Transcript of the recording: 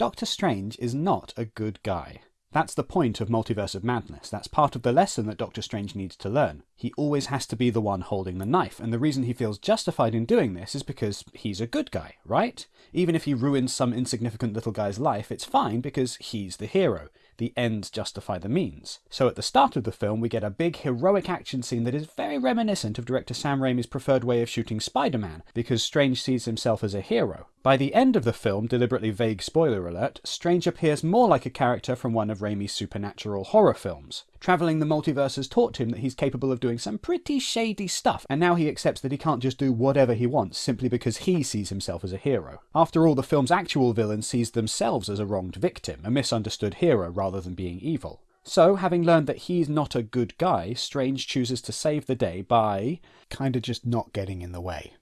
Doctor Strange is not a good guy. That's the point of Multiverse of Madness. That's part of the lesson that Doctor Strange needs to learn. He always has to be the one holding the knife, and the reason he feels justified in doing this is because he's a good guy, right? Even if he ruins some insignificant little guy's life, it's fine because he's the hero the ends justify the means. So at the start of the film, we get a big heroic action scene that is very reminiscent of director Sam Raimi's preferred way of shooting Spider Man, because Strange sees himself as a hero. By the end of the film, deliberately vague spoiler alert, Strange appears more like a character from one of Raimi's supernatural horror films. Travelling the multiverse has taught him that he's capable of doing some pretty shady stuff, and now he accepts that he can't just do whatever he wants simply because he sees himself as a hero. After all, the film's actual villain sees themselves as a wronged victim, a misunderstood hero rather than being evil. So, having learned that he's not a good guy, Strange chooses to save the day by kinda just not getting in the way.